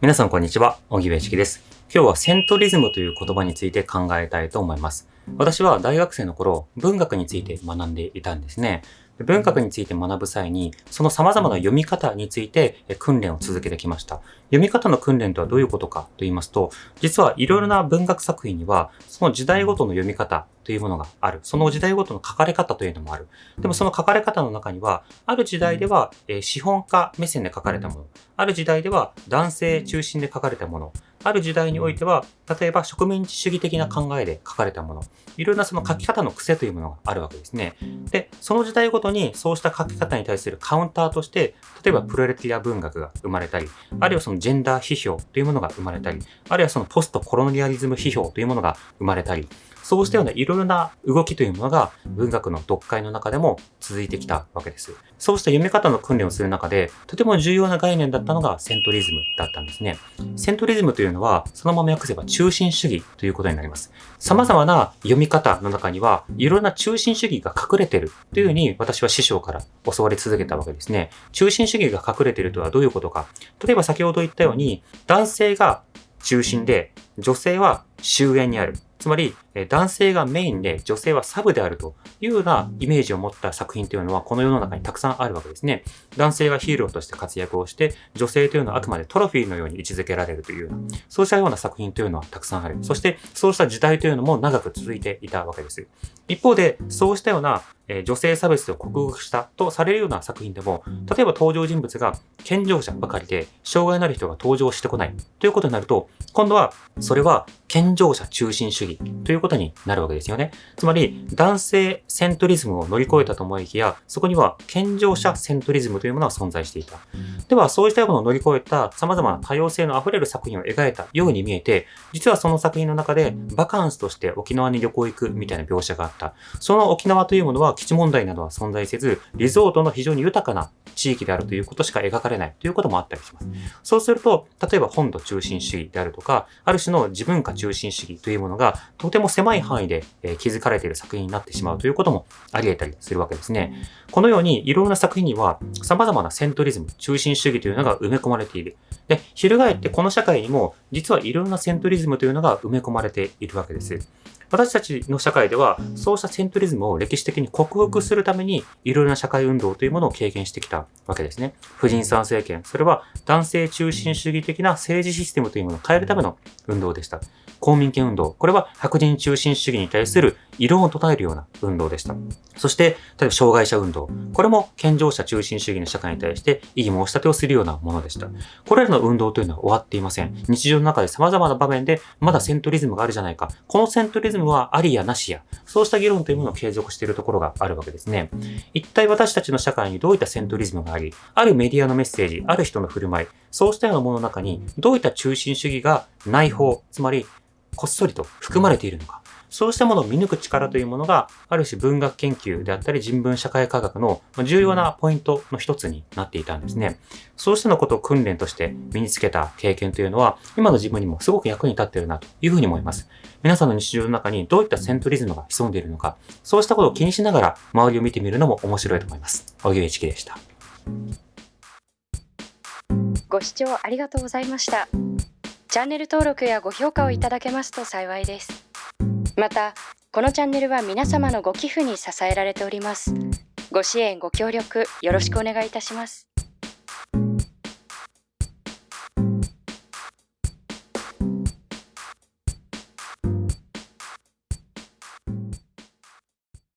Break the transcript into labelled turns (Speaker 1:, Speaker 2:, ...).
Speaker 1: 皆さんこんにちは、小木部式です。今日はセントリズムという言葉について考えたいと思います。私は大学生の頃、文学について学んでいたんですね。文学について学ぶ際に、その様々な読み方について訓練を続けてきました。読み方の訓練とはどういうことかと言いますと、実はいろいろな文学作品には、その時代ごとの読み方というものがある。その時代ごとの書かれ方というのもある。でもその書かれ方の中には、ある時代では、え資本家目線で書かれたもの、ある時代では男性中心で書かれたもの、ある時代においては、例えば植民地主義的な考えで書かれたもの、いろんなその書き方の癖というものがあるわけですね。で、その時代ごとにそうした書き方に対するカウンターとして、例えばプロレタリア文学が生まれたり、あるいはそのジェンダー批評というものが生まれたり、あるいはそのポストコロニアリズム批評というものが生まれたり、そうしたようないろいろな動きというものが文学の読解の中でも続いてきたわけです。そうした読み方の訓練をする中で、とても重要な概念だったのがセントリズムだったんですね。セントリズムというのは、そのまま訳せば中心主義ということになります。様々な読み方の中には、いろんな中心主義が隠れてるというふうに私は師匠から教わり続けたわけですね。中心主義が隠れてるとはどういうことか。例えば先ほど言ったように、男性が中心で、女性は終焉にある。つまり、えー男性がメインで女性はサブであるというようなイメージを持った作品というのはこの世の中にたくさんあるわけですね。男性がヒーローとして活躍をして、女性というのはあくまでトロフィーのように位置づけられるというような、そうしたような作品というのはたくさんある。そして、そうした時代というのも長く続いていたわけです。一方で、そうしたような、えー女性差別を克服したとされるような作品でも、例えば登場人物が健常者ばかりで、障害のある人が登場してこないということになると、今度は、それは健常者中心主義ということになるわけですよね。つまり、男性セントリズムを乗り越えたと思いきや、そこには健常者セントリズムというものが存在していた。では、そうしたものを乗り越えた様々な多様性の溢れる作品を描いたように見えて、実はその作品の中でバカンスとして沖縄に旅行行くみたいな描写があった。その沖縄というものは基地問題などは存在せず、リゾートの非常に豊かな地域であるということしか描かれないということもあったりします。そうすると、例えば本土中心主義であるとか、ある種の自分化中心主義というものがとても狭い範囲でえー築かれている作品になってしまうということもあり得たりするわけですね。このようにいろんな作品には様々なセントリズム、中心主義というのが埋め込まれている。で、翻ってこの社会にも実はいろんなセントリズムというのが埋め込まれているわけです。私たちの社会では、そうしたセントリズムを歴史的に克服するために、いろいろな社会運動というものを経験してきたわけですね。婦人参政権、それは男性中心主義的な政治システムというものを変えるための運動でした。公民権運動、これは白人中心主義に対する異論を唱えるような運動でした。そして、例えば障害者運動、これも健常者中心主義の社会に対して異議申し立てをするようなものでした。これらの運動というのは終わっていません。日常の中で様々な場面でまだセントリズムがあるじゃないか。このセントリズムはありやなしや。そうした議論というものを継続しているところがあるわけですね。一体私たちの社会にどういったセントリズムがあり、あるメディアのメッセージ、ある人の振る舞い、そうしたようなものの中にどういった中心主義が内包、つまりこっそりと含まれているのか。そうしたものを見抜く力というものが、ある種文学研究であったり人文社会科学の重要なポイントの一つになっていたんですね。そうしたのことを訓練として身につけた経験というのは、今の自分にもすごく役に立っているなというふうに思います。皆さんの日常の中にどういったセントリズムが潜んでいるのか、そうしたことを気にしながら周りを見てみるのも面白いと思います。青木一樹でした。
Speaker 2: ご視聴ありがとうございました。チャンネル登録やご評価をいただけますと幸いです。また、このチャンネルは皆様のご寄付に支えられております。ご支援、ご協力よろしくお願いいたします。